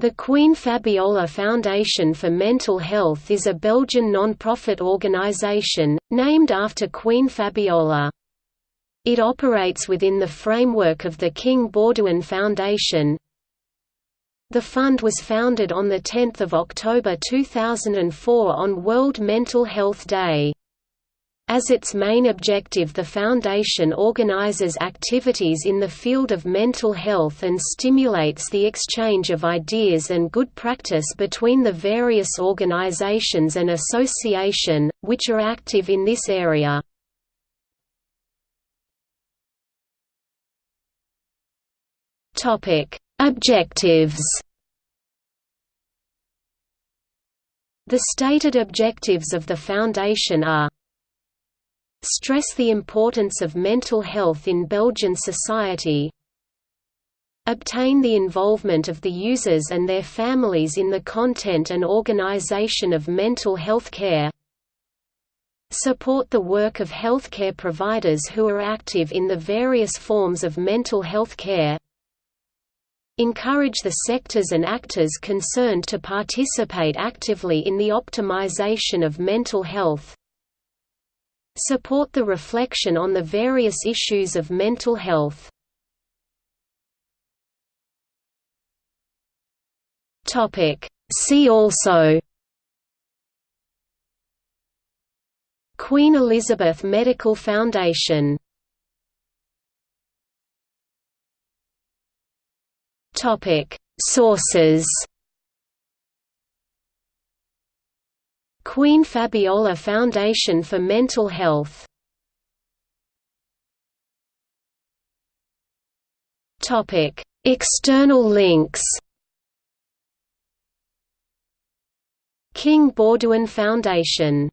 The Queen Fabiola Foundation for Mental Health is a Belgian non-profit organisation, named after Queen Fabiola. It operates within the framework of the King Baudouin Foundation. The fund was founded on 10 October 2004 on World Mental Health Day. As its main objective the Foundation organizes activities in the field of mental health and stimulates the exchange of ideas and good practice between the various organizations and association, which are active in this area. Objectives The stated objectives of the Foundation are stress the importance of mental health in Belgian society obtain the involvement of the users and their families in the content and organization of mental health care support the work of healthcare providers who are active in the various forms of mental health care encourage the sectors and actors concerned to participate actively in the optimization of mental health support the reflection on the various issues of mental health. See also Queen Elizabeth Medical Foundation Sources Queen Fabiola Foundation for Mental Health. External links. King Baudouin Foundation